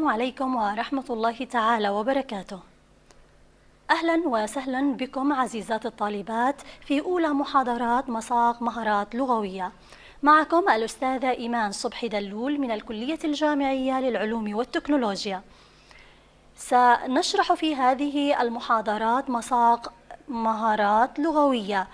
السلام عليكم ورحمة الله تعالى وبركاته. أهلا وسهلا بكم عزيزات الطالبات في أولى محاضرات مساق مهارات لغوية. معكم الأستاذة إيمان صبحي دلول من الكلية الجامعية للعلوم والتكنولوجيا. سنشرح في هذه المحاضرات مساق مهارات لغوية.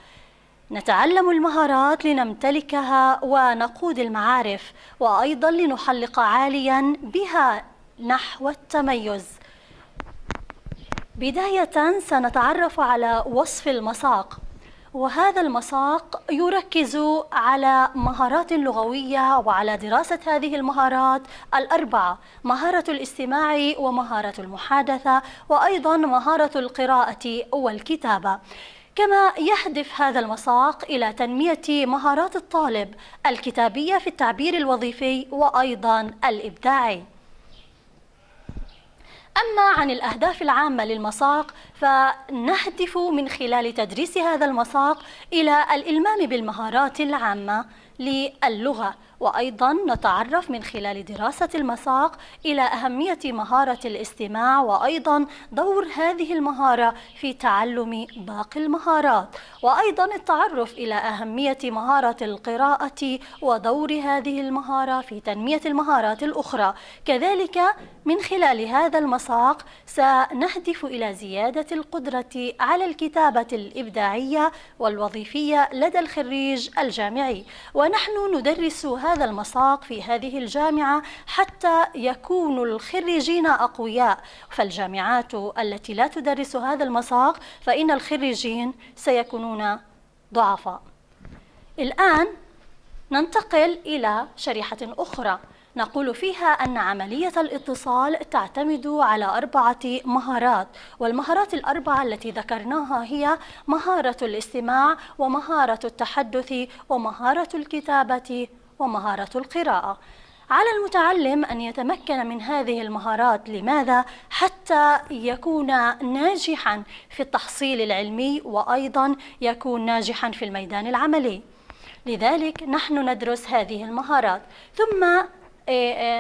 نتعلم المهارات لنمتلكها ونقود المعارف وأيضا لنحلق عاليا بها نحو التميز. بداية سنتعرف على وصف المساق وهذا المساق يركز على مهارات لغوية وعلى دراسة هذه المهارات الأربعة مهارة الاستماع ومهارة المحادثة وأيضا مهارة القراءة والكتابة. كما يهدف هذا المساق إلى تنمية مهارات الطالب الكتابية في التعبير الوظيفي وأيضا الإبداعي. أما عن الأهداف العامة للمساق فنهدف من خلال تدريس هذا المساق إلى الإلمام بالمهارات العامة للغة. وأيضا نتعرف من خلال دراسة المساق إلى أهمية مهارة الاستماع وأيضا دور هذه المهارة في تعلم باقي المهارات. وأيضا التعرف إلى أهمية مهارة القراءة ودور هذه المهارة في تنمية المهارات الأخرى. كذلك من خلال هذا المساق سنهدف إلى زيادة القدرة على الكتابة الإبداعية والوظيفية لدى الخريج الجامعي. ونحن ندرس هذا المساق في هذه الجامعة حتى يكون الخريجين أقوياء. فالجامعات التي لا تدرس هذا المساق فإن الخريجين سيكونون ضعفاء. الآن ننتقل إلى شريحة أخرى. نقول فيها أن عملية الاتصال تعتمد على أربعة مهارات والمهارات الأربعة التي ذكرناها هي مهارة الاستماع ومهارة التحدث ومهارة الكتابة ومهارة القراءة. على المتعلم أن يتمكن من هذه المهارات لماذا؟ حتى يكون ناجحا في التحصيل العلمي وأيضا يكون ناجحا في الميدان العملي. لذلك نحن ندرس هذه المهارات. ثم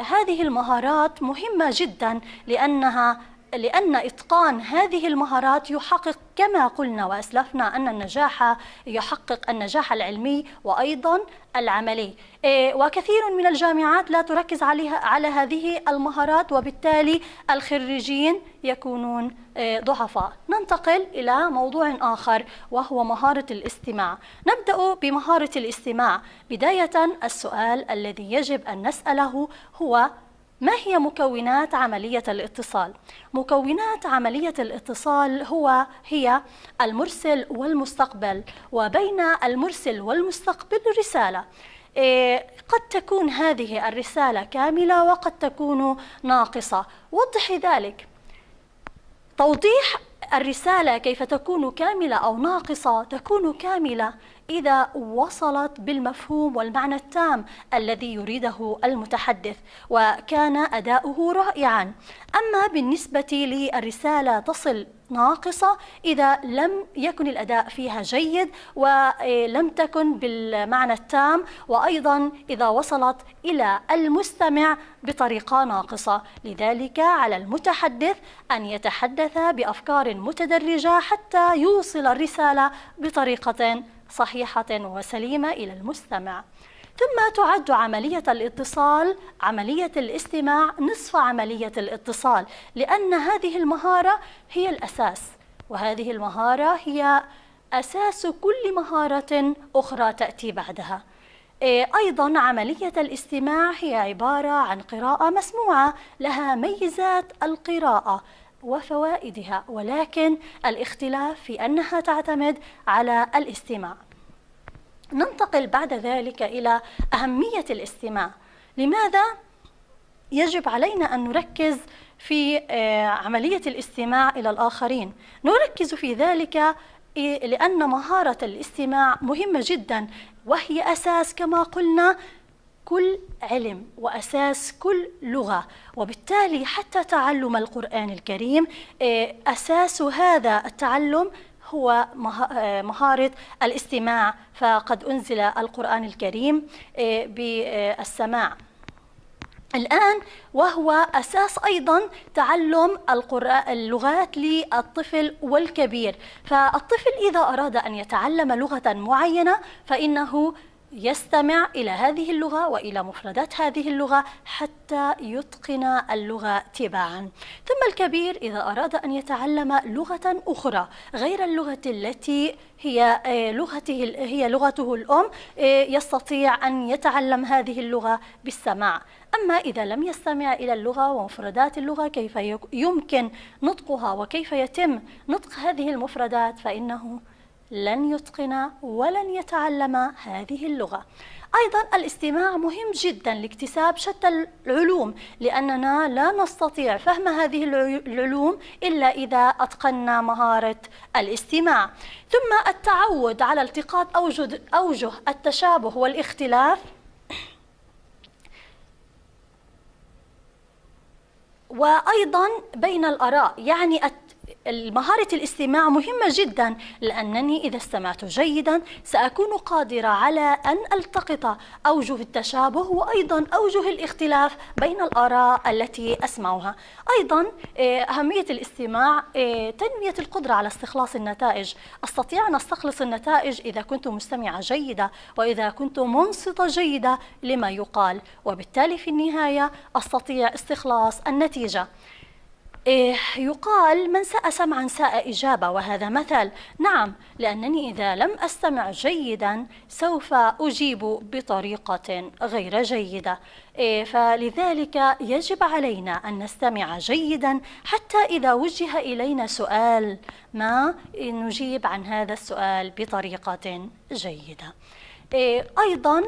هذه المهارات مهمة جدا لأنها لأن إتقان هذه المهارات يحقق كما قلنا وأسلفنا أن النجاح يحقق النجاح العلمي وأيضا العملي. إيه، وكثير من الجامعات لا تركز عليها على هذه المهارات وبالتالي الخريجين يكونون إيه، ضعفاء. ننتقل إلى موضوع آخر وهو مهارة الاستماع. نبدأ بمهارة الاستماع. بداية السؤال الذي يجب أن نسأله هو ما هي مكونات عملية الاتصال؟ مكونات عملية الاتصال هو هي المرسل والمستقبل وبين المرسل والمستقبل رسالة. إيه، قد تكون هذه الرسالة كاملة وقد تكون ناقصة. وضحي ذلك. توضيح الرسالة كيف تكون كاملة أو ناقصة تكون كاملة. إذا وصلت بالمفهوم والمعنى التام الذي يريده المتحدث وكان أداؤه رائعا. أما بالنسبة للرسالة تصل ناقصة إذا لم يكن الأداء فيها جيد ولم تكن بالمعنى التام وأيضا إذا وصلت إلى المستمع بطريقة ناقصة. لذلك على المتحدث أن يتحدث بأفكار متدرجة حتى يوصل الرسالة بطريقة صحيحة وسليمة إلى المستمع. ثم تعد عملية الاتصال عملية الاستماع نصف عملية الاتصال لأن هذه المهارة هي الأساس. وهذه المهارة هي أساس كل مهارة أخرى تأتي بعدها. إيه، أيضا عملية الاستماع هي عبارة عن قراءة مسموعة لها ميزات القراءة. وفوائدها ولكن الاختلاف في أنها تعتمد على الاستماع. ننتقل بعد ذلك إلى أهمية الاستماع. لماذا يجب علينا أن نركز في آه، عملية الاستماع إلى الآخرين؟ نركز في ذلك لأن مهارة الاستماع مهمة جدا وهي أساس كما قلنا كل علم وأساس كل لغة وبالتالي حتى تعلم القرآن الكريم آه، أساس هذا التعلم هو آه، مهارة الاستماع. فقد أنزل القرآن الكريم آه، بالسماع. الآن وهو أساس أيضا تعلم اللغات للطفل والكبير. فالطفل إذا أراد أن يتعلم لغة معينة فإنه يستمع إلى هذه اللغة وإلى مفردات هذه اللغة حتى يتقن اللغة تباعا. ثم الكبير إذا أراد أن يتعلم لغة أخرى غير اللغة التي هي آه، لغته هي لغته الأم آه، يستطيع أن يتعلم هذه اللغة بالسماع. أما إذا لم يستمع إلى اللغة ومفردات اللغة كيف يمكن نطقها وكيف يتم نطق هذه المفردات فإنه لن يتقن ولن يتعلم هذه اللغة. أيضا الاستماع مهم جدا لاكتساب شتى العلوم لأننا لا نستطيع فهم هذه العلوم إلا إذا أتقنا مهارة الاستماع. ثم التعود على التقاط أوجه, التشابه والاختلاف وأيضا بين الآراء يعني مهارة الاستماع مهمة جدا لأنني إذا استمعت جيدا سأكون قادرة على أن ألتقط أوجه التشابه وأيضا أوجه الاختلاف بين الآراء التي أسمعها. أيضا آه، أهمية الاستماع آه، تنمية القدرة على استخلاص النتائج. أستطيع أن أستخلص النتائج إذا كنت مستمعة جيدة وإذا كنت منصتة جيدة لما يقال وبالتالي في النهاية أستطيع استخلاص النتيجة. يقال من ساء سمعا ساء إجابة وهذا مثل. نعم لأنني إذا لم أستمع جيدا سوف أجيب بطريقة غير جيدة. إيه فلذلك يجب علينا أن نستمع جيدا حتى إذا وجه إلينا سؤال ما نجيب عن هذا السؤال بطريقة جيدة. إيه أيضا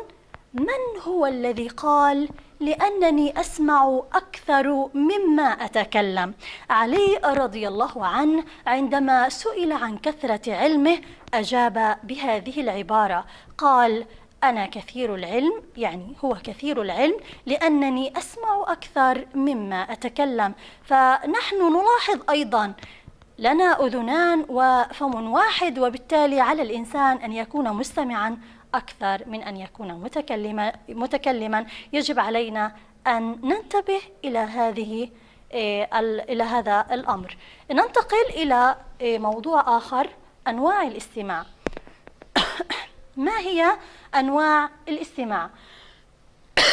من هو الذي قال لأنني أسمع أكثر مما أتكلم. علي رضي الله عنه عندما سئل عن كثرة علمه أجاب بهذه العبارة. قال أنا كثير العلم يعني هو كثير العلم لأنني أسمع أكثر مما أتكلم. فنحن نلاحظ أيضا لنا أذنان وفم واحد وبالتالي على الإنسان أن يكون مستمعا أكثر من أن يكون متكلما متكلما يجب علينا أن ننتبه إلى هذه آه، إلى هذا الأمر. ننتقل إلى آه، موضوع آخر أنواع الاستماع. ما هي أنواع الاستماع؟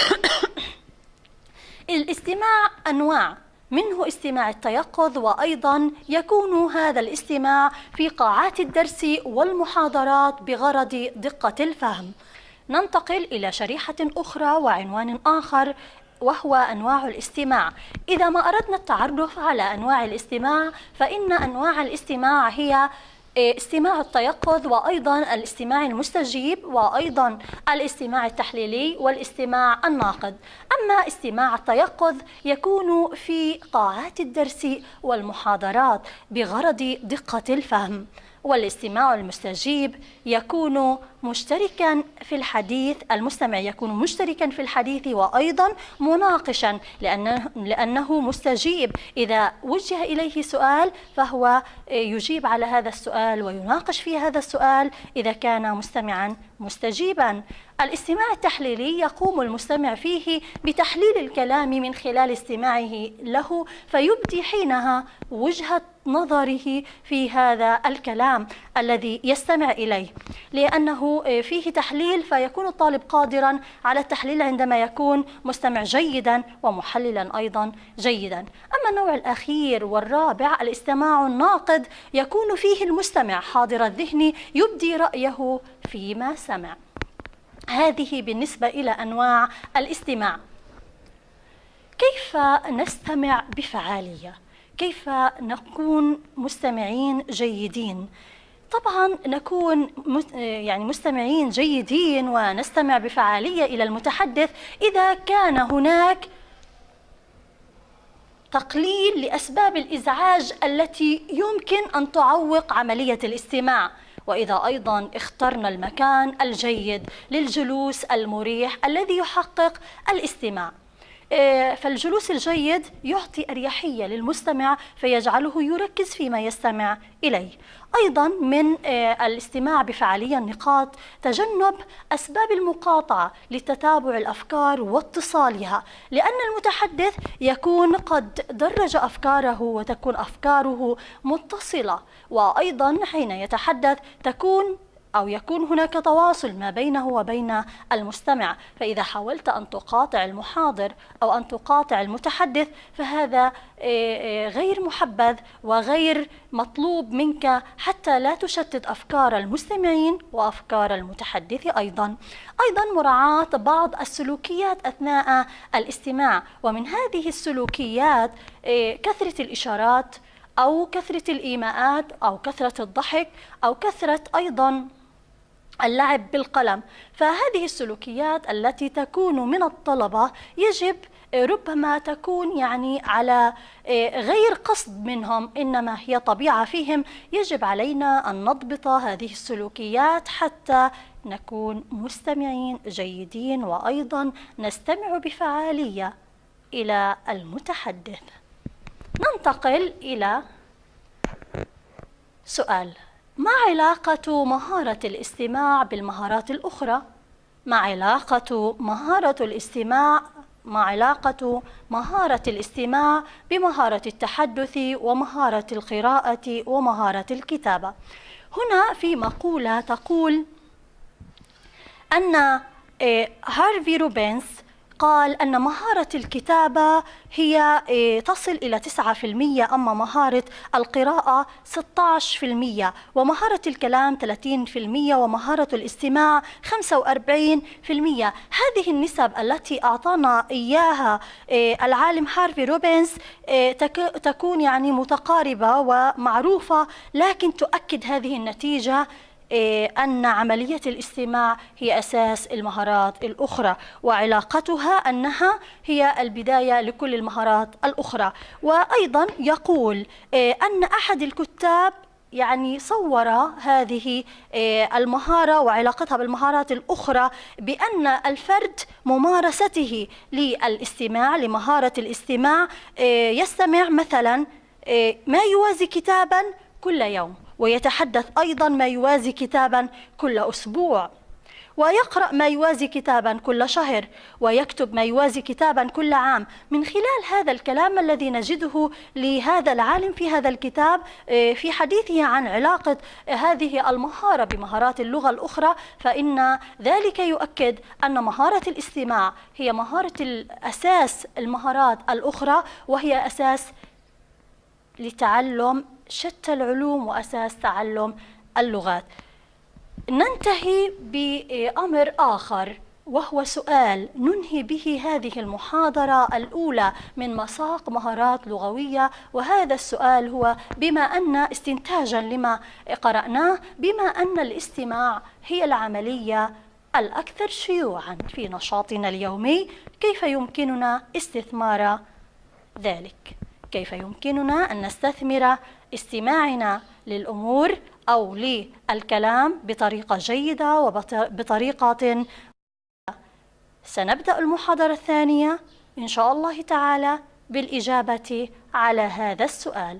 الاستماع أنواع. منه استماع التيقظ وأيضا يكون هذا الاستماع في قاعات الدرس والمحاضرات بغرض دقة الفهم. ننتقل إلى شريحة أخرى وعنوان آخر وهو أنواع الاستماع. إذا ما أردنا التعرف على أنواع الاستماع فإن أنواع الاستماع هي استماع التيقظ وأيضا الاستماع المستجيب وأيضا الاستماع التحليلي والاستماع الناقد. أما استماع التيقظ يكون في قاعات الدرس والمحاضرات بغرض دقة الفهم. والاستماع المستجيب يكون مشتركا في الحديث المستمع يكون مشتركا في الحديث وأيضا مناقشا لأنه, لأنه مستجيب. إذا وجه إليه سؤال فهو يجيب على هذا السؤال ويناقش في هذا السؤال إذا كان مستمعا مستجيبا. الاستماع التحليلي يقوم المستمع فيه بتحليل الكلام من خلال استماعه له فيبدي حينها وجهة نظره في هذا الكلام الذي يستمع إليه. لأنه فيه تحليل فيكون الطالب قادرا على التحليل عندما يكون مستمع جيدا ومحللا أيضا جيدا. أما النوع الأخير والرابع الاستماع الناقد يكون فيه المستمع حاضر الذهن يبدي رأيه فيما سمع هذه بالنسبة إلى أنواع الاستماع كيف نستمع بفعالية؟ كيف نكون مستمعين جيدين؟ طبعا نكون يعني مستمعين جيدين ونستمع بفعالية إلى المتحدث إذا كان هناك تقليل لأسباب الإزعاج التي يمكن أن تعوق عملية الاستماع وإذا أيضا اخترنا المكان الجيد للجلوس المريح الذي يحقق الاستماع. فالجلوس الجيد يعطي أريحية للمستمع فيجعله يركز فيما يستمع إليه. أيضا من آه، الاستماع بفعالية النقاط تجنب أسباب المقاطعة لتتابع الأفكار واتصالها لأن المتحدث يكون قد درج أفكاره وتكون أفكاره متصلة وأيضا حين يتحدث تكون أو يكون هناك تواصل ما بينه وبين المستمع. فإذا حاولت أن تقاطع المحاضر أو أن تقاطع المتحدث فهذا آه، آه، غير محبذ وغير مطلوب منك حتى لا تشتت أفكار المستمعين وأفكار المتحدث أيضا. أيضا مراعاة بعض السلوكيات أثناء الاستماع. ومن هذه السلوكيات آه، كثرة الإشارات أو كثرة الإيماءات أو كثرة الضحك أو كثرة أيضا اللعب بالقلم. فهذه السلوكيات التي تكون من الطلبة يجب ربما تكون يعني على آه، غير قصد منهم إنما هي طبيعة فيهم. يجب علينا أن نضبط هذه السلوكيات حتى نكون مستمعين جيدين وأيضا نستمع بفعالية إلى المتحدث. ننتقل إلى سؤال. ما علاقة مهارة الاستماع بالمهارات الأخرى؟ ما علاقة مهارة الاستماع ما علاقة مهارة الاستماع بمهارة التحدث ومهارة القراءة ومهارة الكتابة هنا في مقولة تقول أن آه، هارفي روبنز قال أن مهارة الكتابة هي إيه، تصل إلى 9% أما مهارة القراءة 16% ومهارة الكلام 30% ومهارة الاستماع 45% هذه النسب التي أعطانا إياها إيه، العالم هارفي روبنز إيه، تكون يعني متقاربة ومعروفة لكن تؤكد هذه النتيجة أن عملية الاستماع هي أساس المهارات الأخرى وعلاقتها أنها هي البداية لكل المهارات الأخرى. وأيضا يقول إيه، أن أحد الكتاب يعني صور هذه إيه، المهارة وعلاقتها بالمهارات الأخرى بأن الفرد ممارسته للاستماع لمهارة الاستماع يستمع مثلا ما يوازي كتابا كل يوم. ويتحدث أيضا ما يوازي كتابا كل أسبوع ويقرأ ما يوازي كتابا كل شهر ويكتب ما يوازي كتابا كل عام. من خلال هذا الكلام الذي نجده لهذا العالم في هذا الكتاب آه، في حديثه عن علاقة هذه المهارة بمهارات اللغة الأخرى فإن ذلك يؤكد أن مهارة الاستماع هي مهارة الأساس المهارات الأخرى وهي أساس لتعلم شتى العلوم وأساس تعلم اللغات ننتهي بأمر آخر وهو سؤال ننهي به هذه المحاضرة الأولى من مساق مهارات لغوية وهذا السؤال هو بما أن استنتاجا لما قرأناه بما أن الاستماع هي العملية الأكثر شيوعا في نشاطنا اليومي كيف يمكننا استثمار ذلك؟ كيف يمكننا أن نستثمر استماعنا للأمور أو للكلام بطريقة جيدة وبطريقة سنبدأ المحاضرة الثانية إن شاء الله تعالى بالإجابة على هذا السؤال.